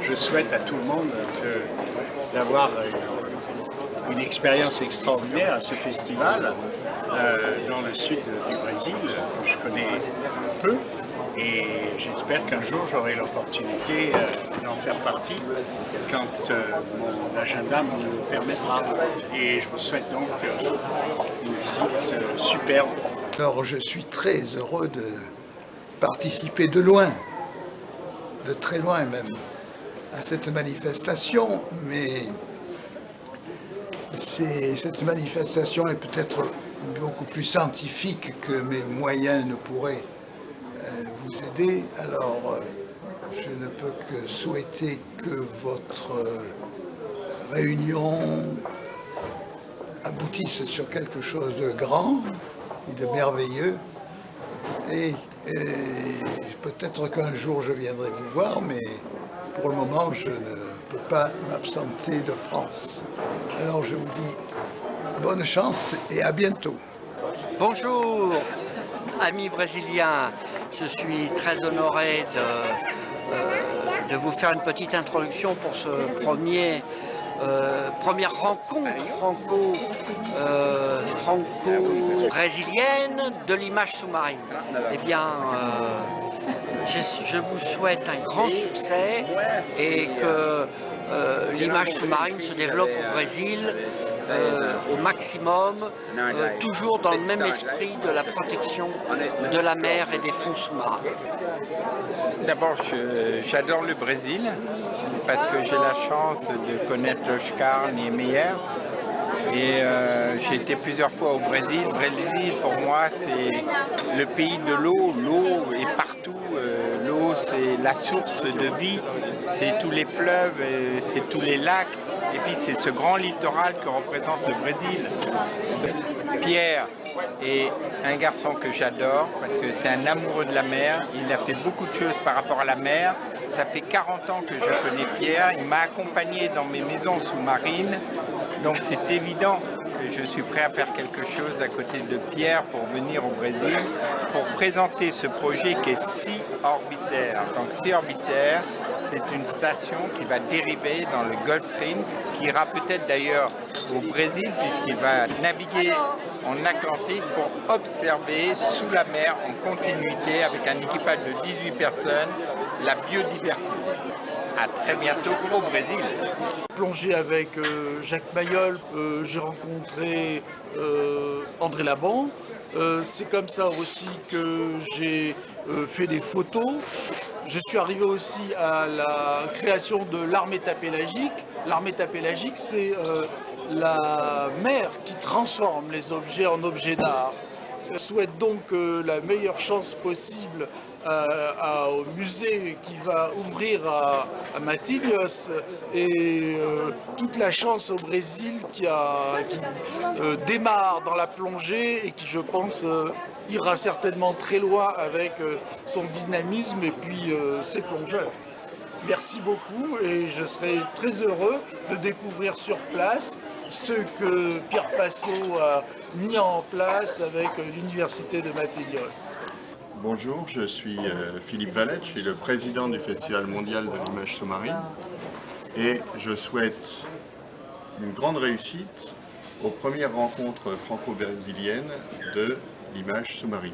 Je souhaite à tout le monde d'avoir euh, une expérience extraordinaire à ce festival euh, dans le sud du Brésil, que je connais peu, et j'espère qu'un jour j'aurai l'opportunité euh, d'en faire partie quand mon agenda me le permettra. Et je vous souhaite donc une visite superbe. Alors je suis très heureux de participer de loin, de très loin même, à cette manifestation, mais cette manifestation est peut-être beaucoup plus scientifique que mes moyens ne pourraient euh, vous aider. Alors, euh, je ne peux que souhaiter que votre euh, réunion aboutisse sur quelque chose de grand et de merveilleux. Et, peut-être qu'un jour je viendrai vous voir, mais pour le moment, je ne peux pas m'absenter de France. Alors je vous dis bonne chance et à bientôt. Bonjour, amis brésiliens. Je suis très honoré de, euh, de vous faire une petite introduction pour ce premier euh, première rencontre euh, franco-brésilienne de l'image sous-marine. Eh bien, je, vous souhaite un grand succès et que euh, l'image sous-marine se développe au Brésil euh, au maximum, euh, toujours dans le même esprit de la protection de la mer et des fonds sous-marins. D'abord, j'adore le Brésil parce que j'ai la chance de connaître Oscar Niemeyer et j'ai été plusieurs fois au Brésil. Brésil, pour moi, c'est le pays de l'eau. L'eau est partout. L'eau, c'est la source de vie. C'est tous les fleuves, c'est tous les lacs, et puis c'est ce grand littoral que représente le Brésil. Pierre est un garçon que j'adore parce que c'est un amoureux de la mer, il a fait beaucoup de choses par rapport à la mer. Ça fait 40 ans que je connais Pierre, il m'a accompagné dans mes maisons sous-marines, donc c'est évident que je suis prêt à faire quelque chose à côté de Pierre pour venir au Brésil, pour présenter ce projet qui est si orbitaire. Donc si orbitaire, c'est une station qui va dériver dans le Gulf Stream, qui ira peut-être d'ailleurs au Brésil, puisqu'il va naviguer en Atlantique pour observer sous la mer en continuité avec un équipage de 18 personnes la biodiversité. À très bientôt au Brésil. Plongé avec euh, Jacques Mayol, euh, j'ai rencontré euh, André Laban. C'est comme ça aussi que j'ai fait des photos je suis arrivé aussi à la création de l'armée tapélagique. L'armée tapélagique, c'est euh, la mer qui transforme les objets en objets d'art. Je souhaite donc euh, la meilleure chance possible euh, au musée qui va ouvrir à, à et toute la chance au Brésil qui, démarre dans la plongée et qui, je pense, ira certainement très loin avec euh, son dynamisme et puis euh, ses plongeurs. Merci beaucoup et je serai très heureux de découvrir sur place ce que Pierre Passot a mis en place avec euh, l'Université de Matelios. Bonjour, je suis Philippe Valette, je suis le président du Festival mondial de l'image sous-marine et je souhaite une grande réussite aux premières rencontres franco-brésiliennes de l'image sous-marine.